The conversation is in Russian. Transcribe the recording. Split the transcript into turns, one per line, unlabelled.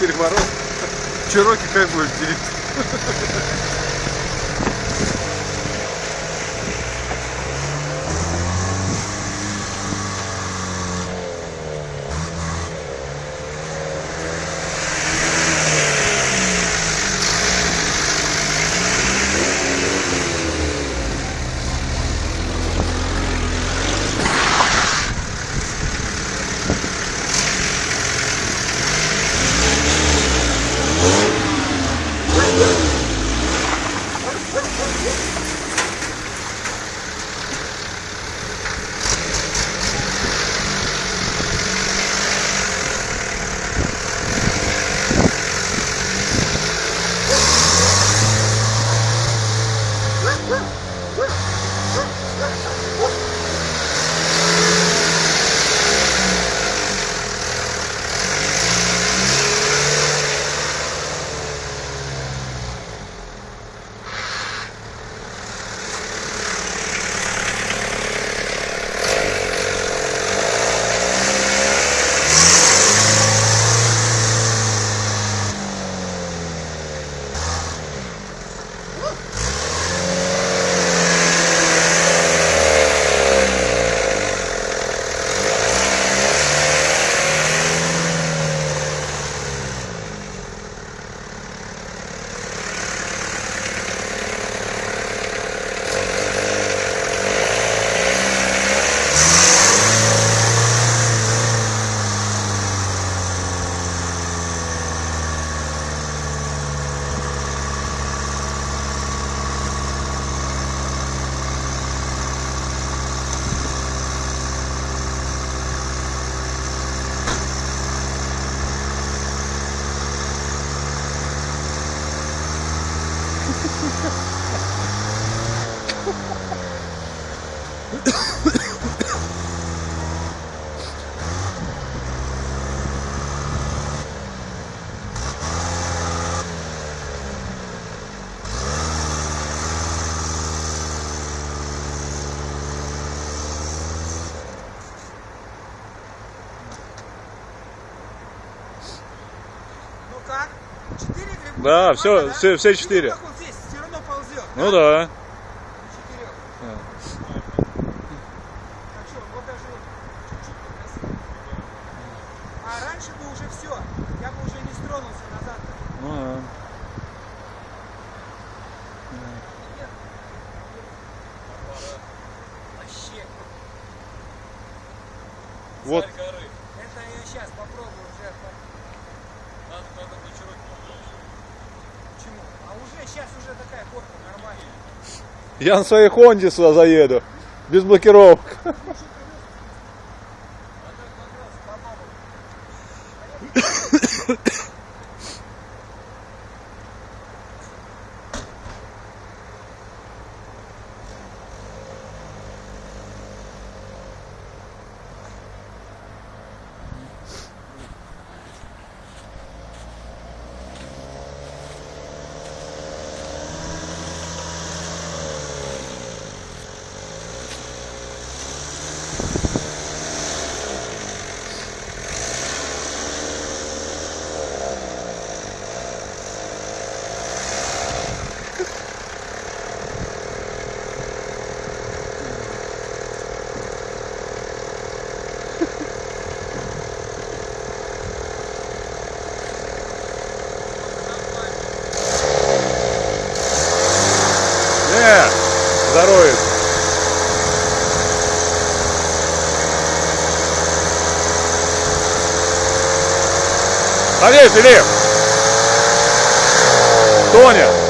Переворот. Чироки как будет делить? Да, все, все, все четыре.
Ну, как он здесь все равно ползет.
Ну да. А.
Что, вот даже чуть-чуть попросил. Раньше бы уже все, я бы уже не стронулся назад.
Ну, да.
Нет. Вообще.
Вот.
Это я сейчас попробую уже. Почему? А уже сейчас уже такая горка нормальная.
Я на своей Хонде сюда заеду. Без блокировок. Ali, Felipe. Tônia.